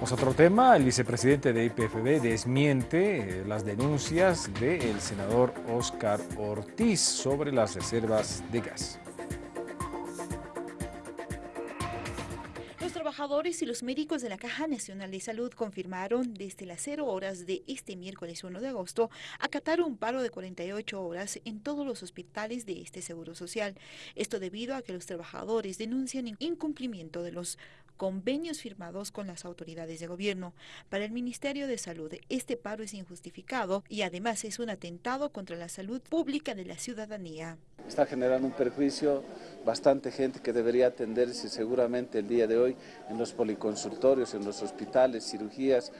Otro tema, el vicepresidente de IPFB desmiente eh, las denuncias del senador Oscar Ortiz sobre las reservas de gas. Los trabajadores y los médicos de la Caja Nacional de Salud confirmaron desde las 0 horas de este miércoles 1 de agosto acatar un paro de 48 horas en todos los hospitales de este Seguro Social. Esto debido a que los trabajadores denuncian incumplimiento de los convenios firmados con las autoridades de gobierno. Para el Ministerio de Salud, este paro es injustificado y además es un atentado contra la salud pública de la ciudadanía. Está generando un perjuicio bastante gente que debería atenderse seguramente el día de hoy en los policonsultorios, en los hospitales, cirugías,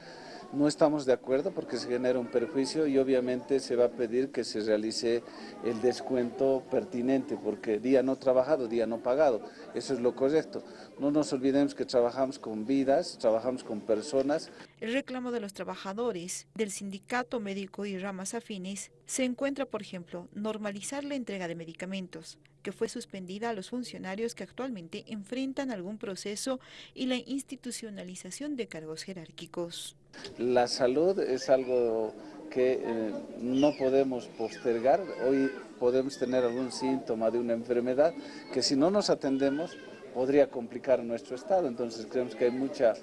no estamos de acuerdo porque se genera un perjuicio y obviamente se va a pedir que se realice el descuento pertinente porque día no trabajado, día no pagado. Eso es lo correcto. No nos olvidemos que trabajamos con vidas, trabajamos con personas. El reclamo de los trabajadores del sindicato médico y ramas afines se encuentra, por ejemplo, normalizar la entrega de medicamentos, que fue suspendida a los funcionarios que actualmente enfrentan algún proceso y la institucionalización de cargos jerárquicos. La salud es algo que eh, no podemos postergar. Hoy podemos tener algún síntoma de una enfermedad que si no nos atendemos podría complicar nuestro estado. Entonces creemos que hay mucha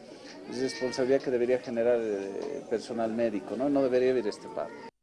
responsabilidad que debería generar el personal médico, no, no debería haber este paro.